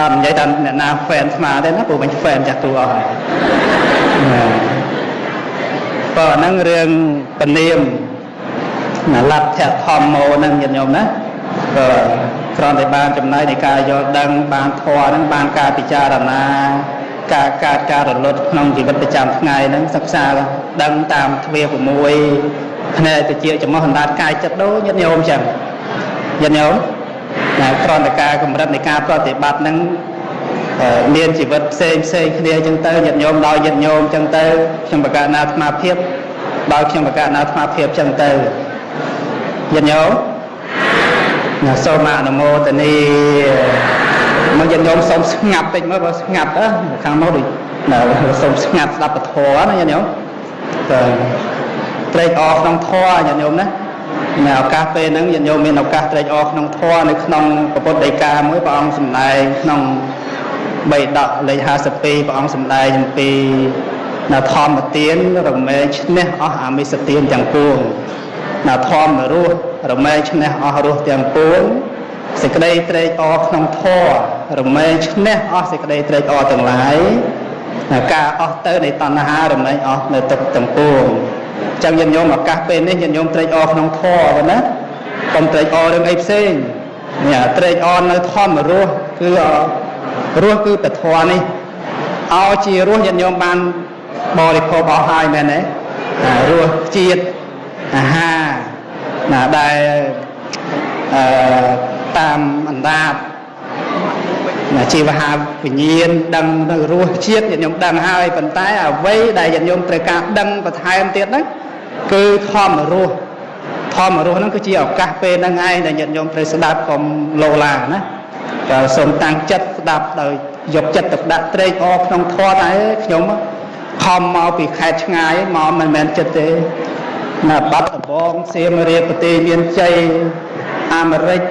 អត់និយាយថាអ្នកណា fan ស្មាទេណាព្រោះវិញ fan ចាស់គ្រូអស់ហើយណាបើអាហ្នឹងរឿងពនាមណាលັດធម្មោហ្នឹងញាតិញោមណាបើគ្រាន់តែបានចំណែកនៃការយល់ដឹងបានធម៌ហ្នឹងបានការពិចារណា ការកើតការរលត់ក្នុងជីវិតប្រចាំថ្ងៃហ្នឹងសិក្សាដឹងតាមទ្វា6ផ្នែកតិចចំោះអណ្ដាតកាយចិត្តដូចញាតិញោមចឹងញាតិញោមណាគ្រាន់តែការកម្រិតនៃការប្រតិបត្តិហ្នឹងអឺមានជីវិតផ្សេងផ្សេងគ្នាអញ្ចឹងទៅញាតិញោមដោយញាតិញោមអញ្ចឹងទៅខ្ញុំបកណាអាត្មាភាពដោយខ្ញុំបកណាអាត្មាភាពអញ្ចឹងទៅញាតិញោមណាសូមអនុមោទនី មកញាតិញោមសូមស្ងាត់តិចមើលបើស្ងាត់អើខាងមកដូចណាសូមស្ងាត់ស្ដាប់ពធណាញាតិញោមទៅត្រេកអរក្នុងធម៌ញាតិញោមណានៅឱកាសពេលហ្នឹងញាតិញោមមានឱកាសត្រេកអរក្នុងធម៌នៅក្នុងពុទ្ធដីកាមួយព្រះអង្គសម្ដែងក្នុងបៃដកលេខ52ព្រះអង្គសម្ដែងអំពីនៅធម្មទានរមែងឈ្នះអស់អាមិសទានទាំងពួងនៅធម្មរស់រមែងឈ្នះអស់រស់ទាំងពួង សេចក្តីត្រេកអរក្នុងធម៌រមែងឈ្នះអស់សេចក្តីត្រេកអរទាំងឡាយការអស់ទៅនៃតណ្ហារមែងអស់នៅទឹកទាំងពួងអញ្ចឹងញាតិញោមឱកាសពេលនេះញាតិញោមត្រេកអរក្នុងធម៌ប៉ុណ្ណាកុំត្រេកអររឿងអីផ្សេងនេះត្រេកអរនៅធម្មរស់គឺរស់គឺពធនេះឲ្យជារស់ញាតិញោមបានបរិភោគអស់ហើយមែនទេរស់ជាតិអាហារណាដែលអឺ តាមអណ្ដាតណាជីវហាវិញ្ញាណដឹងនៅរសជាតិញាតិញោមដឹងហើយប៉ុន្តែអ្វីដែលញាតិញោមត្រូវការដឹងបន្ថែមទៀតហ្នឹងគឺធម្មរសធម្មរសហ្នឹងគឺជាឱកាសពេលហ្នឹងឯងដែលញាតិញោមត្រូវស្ដាប់កុំលោឡាណាក៏សូមតាំងចិត្តស្ដាប់ដោយយកចិត្តទៅដាក់ត្រេកអរក្នុងធម៌តែខ្ញុំខំមកពីខេត្តឆ្ងាយមកមិនមែនចិត្តទេណាបាត់ដំបងសៀមរាបប្រទេសមានជ័យអាមេរិក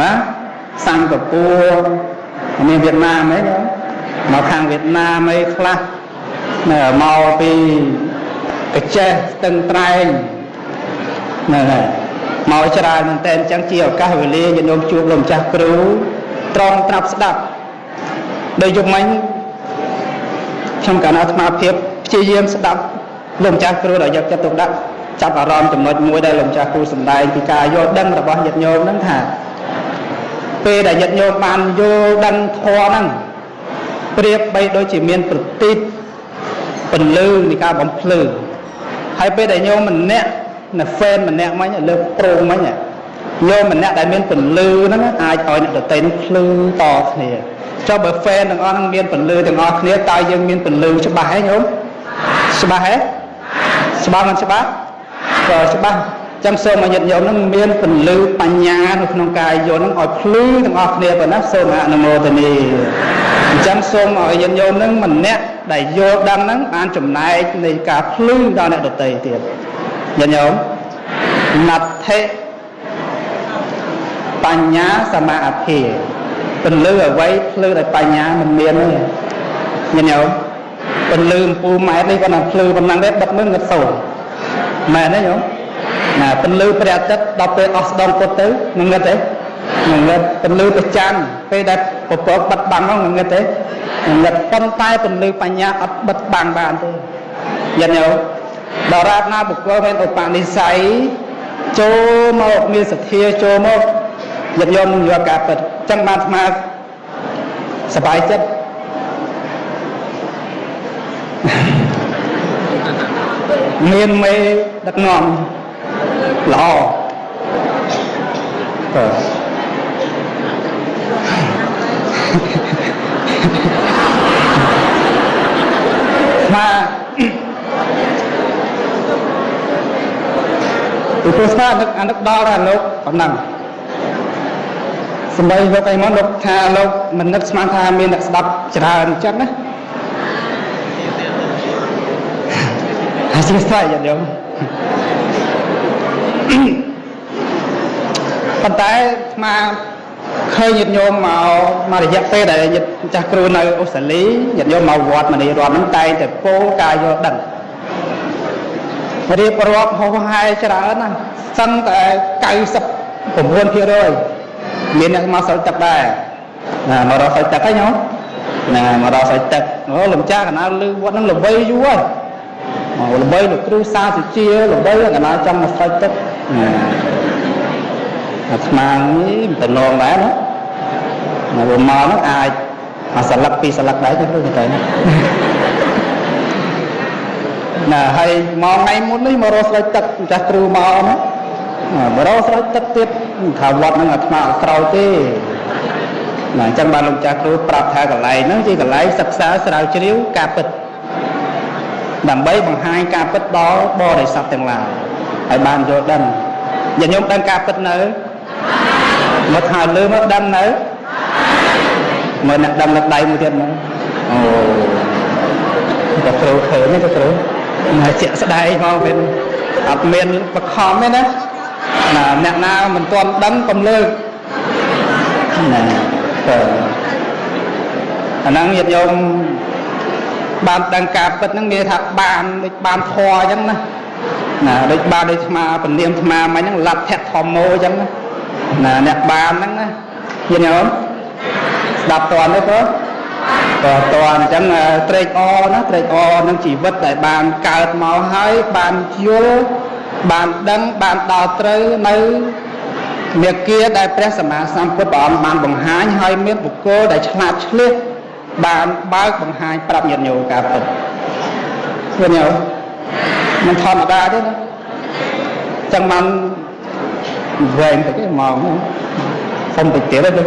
ណាសិង្ហបុរីមានវៀតណាមអីមកខាងវៀតណាមអីខ្លះនៅមកពីកចេះស្ទឹងត្រែងហ្នឹងហើយមកច្រើនមែនតើអញ្ចឹងជាឱកាសវេលាញាតិញោមជួបលោកម្ចាស់គ្រូត្រង់ត្រាប់ស្ដាប់ដោយយប់មិញខ្ញុំកណ្ដាលអាត្មាភាពព្យាយាមស្ដាប់លោកម្ចាស់គ្រូដែលយកចិត្តទុកដាក់ចាប់អារម្មណ៍ចំណុចមួយដែលលោកម្ចាស់គ្រូសម្ដែងពីការយល់ដឹងរបស់ញាតិញោមហ្នឹងថា ពេលដែលញាតិញោមបានយល់ដឹងធម៌ហ្នឹងប្រៀបបីដូចជាមានប្រទីបពន្លឺនៃការបំភ្លឺហើយពេលដែលញោមម្នាក់នៅហ្វេនម្នាក់មិញលើប្រងមិញញោមម្នាក់ដែលមានពន្លឺហ្នឹងអាចឲ្យអ្នកដទៃនឹងភ្លឺតគ្នាចុះបើហ្វេនទាំងអស់ហ្នឹងមានពន្លឺទាំងអស់គ្នាតើយើងមានពន្លឺច្បាស់ហ៎ញោមច្បាស់ហ៎ច្បាស់មិនច្បាស់ក៏ច្បាស់ ចឹងសូមឲ្យញាតិញោមនឹងមានពន្លឺបញ្ញានៅក្នុងកាយយល់នឹងឲ្យភ្លឺទាំងអស់គ្នាប៉ុណ្ណាសូមអនុមោទនីអញ្ចឹងសូមឲ្យញាតិញោមនឹងម្នាក់ដែលយល់ដឹងហ្នឹងបានចំណែកនៃការភ្លឺដល់អ្នកដទៃទៀតញាតិញោមណដ្ឋិបញ្ញាសមាអភិពន្លឺអ្វីភ្លឺដោយបញ្ញាមិនមានទេញាតិញោមពន្លឺអំពូលម៉ែត្រនេះគាត់ថាភ្លឺប៉ុណ្ណឹងទេបិទមើលងឹតសូរមែនទេញោម ណាពន្លឺព្រះអាទិត្យដល់ពេលអស់ស្ដងពុតទៅងឹតទេងឹតពន្លឺព្រះច័ន្ទពេលដែលពពកបិទបាំងហ្នឹងងឹតទេងឹតប៉ុន្តែពន្លឺបញ្ញាអត់បិទបាំងបានទេយល់ទេដរាបណាបុគ្គលមានឧបនិស្ស័យចូលមកមានសទ្ធាចូលមកយត់យំយកការពិតចឹងបានស្មាសบายចិត្តមានមេដឹកនាំ ល្អបាទស្មាពីព្រោះស្មានឹកអានឹកដល់ថាលោកប៉ុណ្ណឹងសម្បីលោកអីមកលោកថាលោកមិននឹកស្មានថាមានអ្នកស្ដាប់ច្រើនអញ្ចឹងណាអធិស្ឋានយ៉ាងនេះ ប៉ុន្តែស្មាឃើញញាតិញោមមកមករយៈពេលដែលញាតិចាស់គ្រូនៅអូស្ត្រាលីញាតិញោមមកវត្តមនីរដ្ឋហ្នឹងតែងតែពោលការយល់ដឹងរៀបរាប់ហោហាយច្រើនណាស់សឹងតែ99%មានអ្នកមកសល់ទឹកដែរណាមករកសល់ទឹកហ្នឹងញោមណាមករកសល់ទឹកអូលំចាស់កណាលឺវត្តហ្នឹងល្បីយូរហើយមកល្បីលោកគ្រូសាសុជាល្បីកណាចង់មកសល់ទឹកណា អាត្មានេះមិនទៅនងដែរណាមកមកហ្នឹងអាចអាសន្លឹកពីរសន្លឹកដែរទៅទៅណាណាហើយមកថ្ងៃមុននេះមករកស្រោចទឹកម្ចាស់គ្រូមកណាមករកស្រោចទឹកទៀតថាវត្តហ្នឹងអាត្មាអត់ក្រោយទេណាអញ្ចឹងបានលោកចាស់គ្រូប្រាប់ថាកន្លែងហ្នឹងជាកន្លែងសិក្សាស្រាវជ្រាវការពិតដើម្បីបង្ហាញការពិតដល់បរិស័ទទាំងឡាយ ឲ្យបានយល់ដឹងញាតិញោមដឹងការពិតនៅមកថាលើមកដឹងនៅមើលអ្នកដឹងលើដៃមួយទៀតមើលអូក៏គ្រូឃើញទេក៏គ្រូណាជាក់ស្ដែងមកវិញអត់មានបខំទេណាណាអ្នកណាមិនទាន់ដឹងកុំលើកណាទៅអាហ្នឹងញាតិញោមបានដឹងការពិតហ្នឹងមានថាបានដូចបានធွာអញ្ចឹងណា ណាដូចបានដូចស្មាពលាមស្មាមិញហ្នឹងលັດភៈធម្មោអញ្ចឹងណាណាអ្នកបានហ្នឹងណាញាតិញោមស្ដាប់តន់ទេព្រោះក៏តន់អញ្ចឹងត្រេកអរណាត្រេកអរនឹងជីវិតដែលបានកើតមកហើយបានយល់បានដឹងបានដល់ត្រូវនៅមេគាដែលព្រះសម្មាសម្ពុទ្ធព្រះអង្គបានបង្ហាញហើយមានបុគ្គលដែលឆ្លាតឆ្លៀសបានបើកបង្ហាញប្រាប់ញាតិញោមការពិតឃើញទេ មិនធម្មតាទេណាចឹងបានវែងទៅគេមកសុំទៅទៀតទេ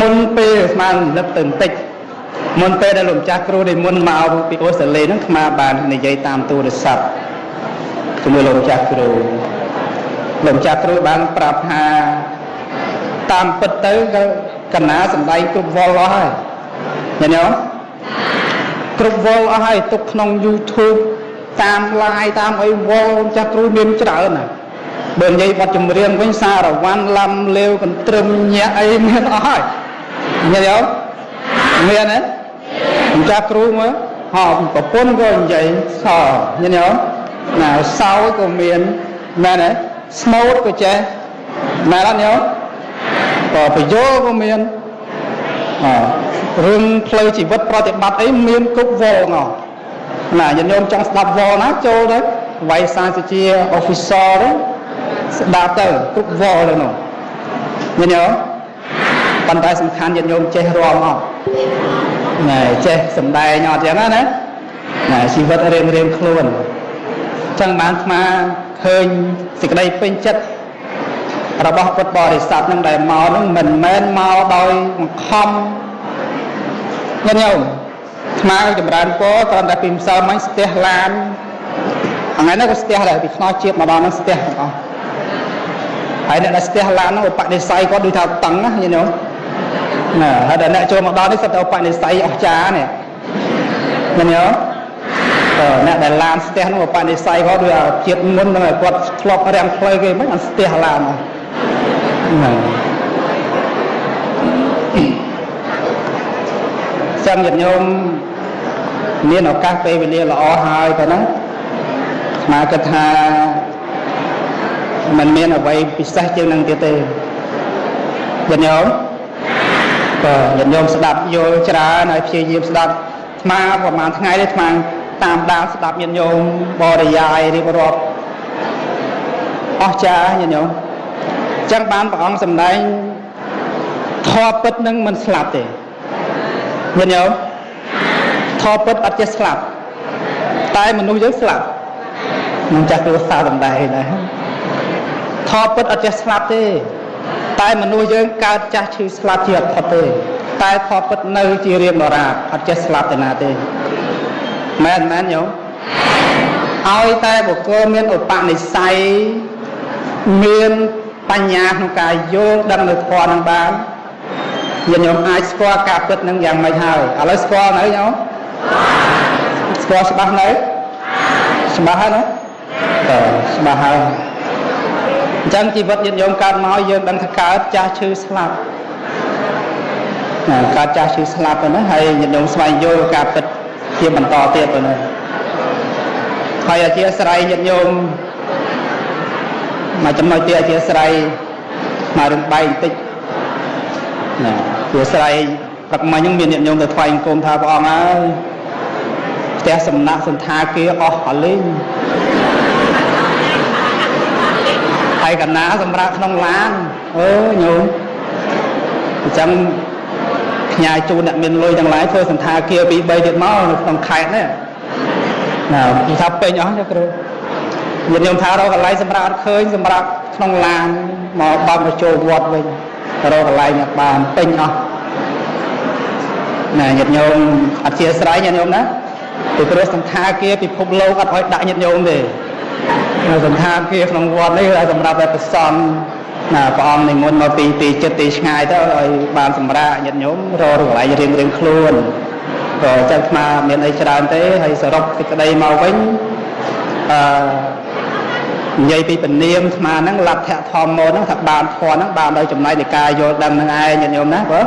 មុនពេលស្មានលឹកទៅបន្តិចមុនពេលដែលលោកម្ចាស់គ្រូដែលមុនមកពីអូស្ត្រាលីហ្នឹងស្មាបាននិយាយតាមទូរស័ព្ទជាមួយលោកម្ចាស់គ្រូលោកម្ចាស់គ្រូបានប្រាប់ថាតាមពិតទៅក៏កណាសំដែងគ្រប់វល់អស់ហើយឃើញទេ គ្រប់វល់អស់ហើយទុកក្នុង YouTube តាម live តាមអីវល់ចាស់គ្រូមានច្រើនណាស់បើនិយាយបទចម្រៀងវិញសារវ័នឡំលាវកន្ទ្រឹមញាក់អីមានអស់ហើយញ៉ាំយោមានទេម្ចាស់គ្រូមើលហោប្រពន្ធក៏និយាយសញ៉ាំយោណាសោយក៏មានមែនទេស្មូតក៏ចេះមែនអត់ញ៉ាំក៏ប្រយោលក៏មានអ រឿងផ្លូវជីវិតប្រតិបត្តិអីមានគ្រប់វល់ងណាញាតិញោមចង់ស្ដាប់វល់ណាចូលទៅវាយសាសុជា officer ទៅស្ដាប់ទៅគ្រប់វល់ទៅនោះញាតិញោមប៉ុន្តែសំខាន់ញាតិញោមចេះរំអត់ណែចេះសំដែងអត់ចឹងណាណាជីវិតរៀងរៀងខ្លួនចឹងបានស្មាឃើញសេចក្តីពេញចិត្ត របស់ពុទ្ធបរិស័ទនឹងដែលមកនឹងមិនមែនមកដោយបង្ខំញាតិញោមស្មាចម្រើនពរគ្រាន់តែពីម្សិលមិញស្ទះឡានថ្ងៃនេះក៏ស្ទះដែរពីខ្នោះជាតិមកដល់នឹងស្ទះទាំងអស់ហើយអ្នកដែលស្ទះឡាននោះឧបនិស្ស័យគាត់ដូចថាតឹងណាញាតិញោមណាហើយដល់អ្នកចូលមកដល់នេះសិតតែឧបនិស្ស័យអស្ចារ្យនេះញាតិញោមតើអ្នកដែលឡានស្ទះនោះឧបនិស្ស័យគាត់ដូចជាតិមុនហ្នឹងគាត់ធ្លាប់រាំងផ្លូវគេមិនអត់ស្ទះឡានហ្នឹង ចឹងញាតិញោមមានឱកាសពេលវេលាល្អហើយទៅណាស្មាគិតថាมันមានអ្វីពិសេសជាងនឹងទៀតទេញាតិញោមក៏ញាតិញោមស្ដាប់យល់ច្រើនហើយព្យាយាមស្ដាប់ស្មាប្រហែលថ្ងៃនេះស្មាតាមដានស្ដាប់ញាតិញោមបរិយាយរៀបរាប់អស្ចារ្យញាតិញោម ចឹងបានព្រះអង្គសម្ដែងធម៌ពិតនឹងមិនស្លាប់ទេញាតិញោមធម៌ពិតអត់ចេះស្លាប់តែមនុស្សយើងស្លាប់នឹងចាស់គ្រួសារសម្ដែងដែរធម៌ពិតអត់ចេះស្លាប់ទេ តែមនុស្សយើងកើតចាស់ឈឺស្លាប់ជាអត់ផុតទេ តែធម៌ពិតនៅជារៀងដរាបអត់ចេះស្លាប់ទៅណាទេមែនមែនញោមឲ្យតែបុគ្គលមានឧបនិស្ស័យមាន បញ្ញាក្នុងការយល់ដឹងនៅធម៌នឹងបានញាតិញោមអាចស្គាល់ការពិតនឹងយ៉ាងម៉េចហើយឥឡូវស្គាល់នៅញោមស្គាល់ច្បាស់នៅច្បាស់ហើយណាតើច្បាស់ហើយអញ្ចឹងជីវិតញាតិញោមកើតមកយើងដឹងថាកើតចាស់ឈឺស្លាប់ណាកើតចាស់ឈឺស្លាប់ទៅណាហើយញាតិញោមស្វែងយល់ការពិតជាបន្តទៀតទៅណាហើយអធិស្ឋ័យញាតិញោម មកចំណុចទៀតអធិស្ឋ័យមករឿងបែកបន្តិចណាព្រោះស្រ័យព្រឹកមិញហ្នឹងមានញាតិញោមទៅថ្វាយអង្គមថាព្រះអង្គហើយផ្ទះសំណាក់សន្តាគារអស់អលេងហើយកណាសម្រាប់ក្នុងឡានអើញោមអញ្ចឹងផ្ញើជូនអ្នកមានលុយទាំងឡាយធ្វើសន្តាគារពី3ទៀតមកនៅក្នុងខេត្តនេះណានិយាយថាពេញអស់ទេគ្រូ ញាតិញោមថារកកន្លែងសម្រាប់អត់ឃើញសម្រាប់ក្នុងឡានមកបើកមកចូលវត្តវិញរកកន្លែងអត់បានពេញអស់ណាញាតិញោមអធិស្ឋានញាតិញោមណាពីព្រោះសន្តាគារពិភពលោកអត់ឲ្យដាក់ញាតិញោមទេនៅសន្តាគារក្នុងវត្តនេះឲ្យសម្រាប់តែប្រសន់ណាព្រះអង្គនិមន្តមកពីទីចិត្តទីឆ្ងាយទៅឲ្យបានសម្រាប់ញាតិញោមរកកន្លែងរៀងរៀងខ្លួនក៏ចឹងស្មាមានអីច្រើនទេហើយសរុបសេចក្តីមកវិញអឺ និយាយពីពនាមស្មាហ្នឹងលទ្ធធម្មមកហ្នឹងថាបានធម៌ហ្នឹងបានដោយចំណែកនៃការយល់ដឹងនឹងឯងញាតិញោមណាបើ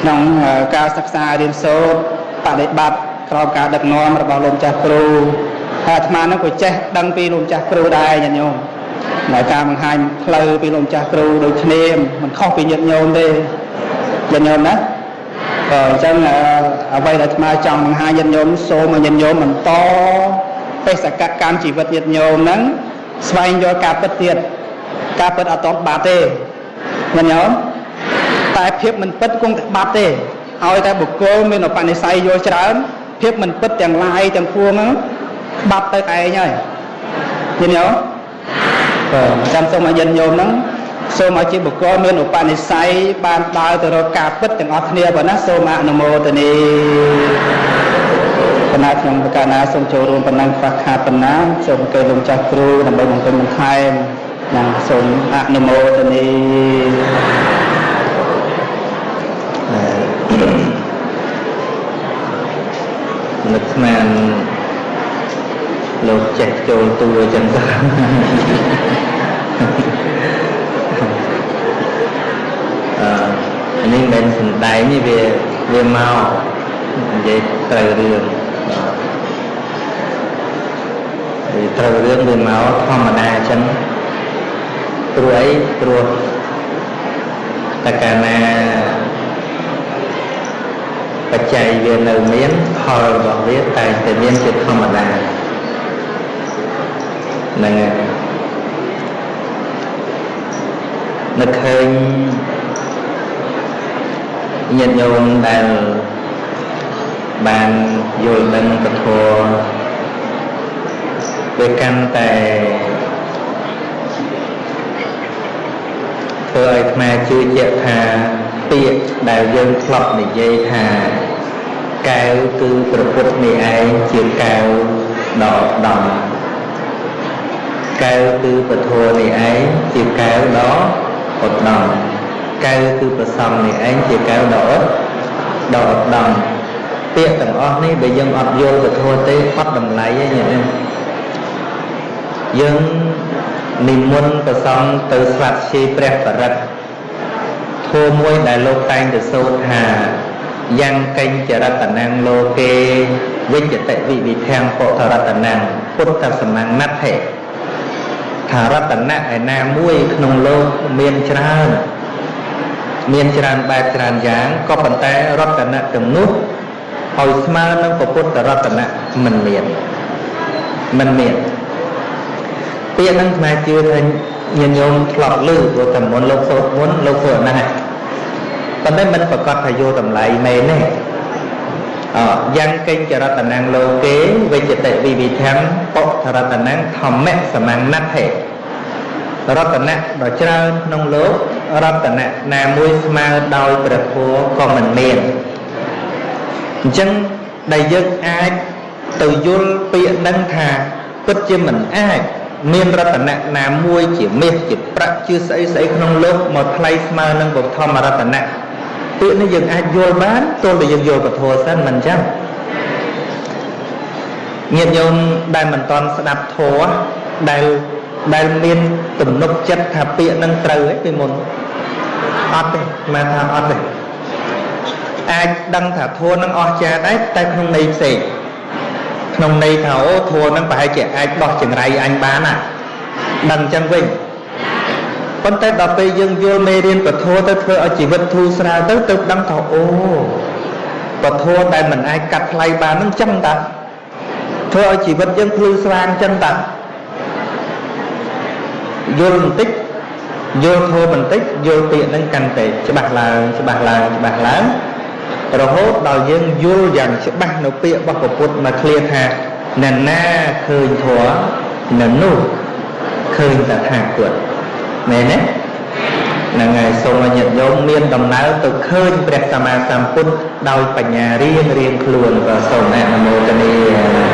ក្នុងការសិក្សារៀនសូត្របដិបត្តិក្រោមការដឹកនាំរបស់លោកចាស់គ្រូហើយអាត្មាហ្នឹងក៏ចេះដឹងពីលោកចាស់គ្រូដែរញាតិញោមនៅការបង្ហាញផ្លូវពីលោកចាស់គ្រូដូចគ្នាមិនខុសពីញាតិញោមទេញាតិញោមណាក៏អញ្ចឹងអ្វីដែលអាត្មាចង់បង្ហាញញាតិញោមសូមឲ្យញាតិញោមបន្តបេសកកម្មជីវិតញាតិញោមហ្នឹង ស្វែងយល់ការពិតទៀតការពិតអត់តបបាត់ទេញាតិញោមតែភាពមិនពិតគង់តែបាត់ទេឲ្យតែបុគ្គលមានឧបនិស្ស័យយល់ច្រើនភាពមិនពិតទាំងឡាយទាំងពួងហ្នឹងបាត់ទៅឯងហើយញាតិញោមបាទចាំសូមឲ្យញាតិញោមហ្នឹងសូមឲ្យជាបុគ្គលមានឧបនិស្ស័យបានដើរទៅរកការពិតទាំងអស់គ្នាបើណាសូមអនុមោទនី គណៈខ្ញុំប្រកាសណាសូមចូលរួមប៉ុណ្ណឹងខ្វះខាតប៉ុណ្ណាសូមអញ្ជើញលោកចាស់គ្រូដើម្បីបង្កើនបន្ថែមណាសូមអនុមោទនីនឹកស្មានលោកចេះចូលតួអញ្ចឹងទៅអឺនេះមិនមែនសំដែងនេះវាវាមកនិយាយត្រូវរឿង វាត្រូវរឿងវាមកធម្មតាអញ្ចឹងព្រោះអីព្រោះតកាលណាបច្ច័យវានៅមានផលរបស់វាតែងតែមានជាធម្មតាហ្នឹងហើយនឹកឃើញញាតិញោមដែលបានយល់ដឹងពធ វាកាន់តែធ្វើឲ្យអាត្មាជឿជាក់ថាពាក្យដែលយើងធ្លាប់និយាយថាកែវគឺប្រពុតនេះឯងជាកែវដ៏ដំកែវគឺពធនេះឯងជាកែវដ៏ឧត្តមកែវគឺប្រសំនេះឯងជាកែវដ៏ឧត្តដ៏ឧត្តមពាក្យទាំងអស់នេះបើយើងអត់យល់ពធទេអត់តម្លៃទេញាតិញោម យើងនិមន្តប្រសំទៅស្វាត់ឈីព្រះបរិទ្ធធម៌មួយដែលលោកតែងទៅសូត្រថាយ៉ាងកេញចរតនាំងលោកេវិជ្ជតិវិវិធាំពុទ្ធរតនាំងពុទ្ធសម្មាណដ្ឋិថារតនៈឯណាមួយក្នុងលោកមានច្រើនមានច្រើនបែបច្រើនយ៉ាងក៏ប៉ុន្តែរតនៈទាំងនោះឲ្យស្មើនឹងពុទ្ធរតនៈមិនមានមិនមាន ពាក្យហ្នឹងស្មាជឿថាញាតិញោមធ្លាប់ឮព្រោះតែមុនលោកសូត្រមុនលោកធ្វើហ្នឹងហើយប៉ុន្តែមិនប្រកាសថាយកតម្លៃមែនទេអយ៉ាងកេញចរតនាំងលោកេវិជ្ជតិវិវិធំពុទ្ធរតនាំងធម្មសមាណដ្ឋិរតនៈដ៏ច្រើនក្នុងលោករតនៈណាមួយស្មើដោយព្រះធម៌ក៏មិនមានអញ្ចឹងដែលយើងអាចទៅយល់ពាក្យនឹងថាពិតជាមិនអាច មានរតនៈណាមួយជាមាសជាប្រាក់ជាស្អីស្អីក្នុងលោកមកថ្លៃស្មើនឹងពុទ្ធមរតនៈពាក្យនេះយើងអាចយល់បានទោះតែយើងយល់ពធសិនមិនអញ្ចឹងញាតិញោមដែលមិនតន់ស្ដាប់ធម៌ដែលដែលមានទំនុកចិត្តថាពាក្យនឹងត្រូវឯពីមុនអត់ទេមិនថាអត់ទេអាចដឹងថាធម៌នឹងអស់ចាដែរតែក្នុងន័យផ្សេង ក្នុងន័យថាអូធัวហ្នឹងប្រហែលជាអាចដោះចង្រៃអញបានណាដឹងអញ្ចឹងវិញប៉ុន្តែដល់ពេលយើងយល់មេរៀនពធទៅធ្វើឲ្យជីវិតធូរស្រាលទៅទៅដឹងថាអូពធដែលមិនអាចកាត់ថ្លៃបានហ្នឹងចឹងតាធ្វើឲ្យជីវិតយើងភ្លឺស្វាងចឹងតាយល់បន្តិចយល់ធម៌បន្តិចយល់ពាក្យហ្នឹងកាន់តែច្បាស់ឡើងច្បាស់ឡើងច្បាស់ឡើង រហូតដល់យើងយល់យ៉ាងច្បាស់នៅពាក្យរបស់ព្រះពុទ្ធមកឃ្លាថាណែណាឃើញធម៌នៅនោះឃើញតថាគតមែនទេហ្នឹងហើយសូមឲ្យញាតិញោមមានដំណើរទៅឃើញព្រះសម្មាសម្ពុទ្ធដោយបញ្ញារៀងរៀងខ្លួនក៏សូមអនុមោទនា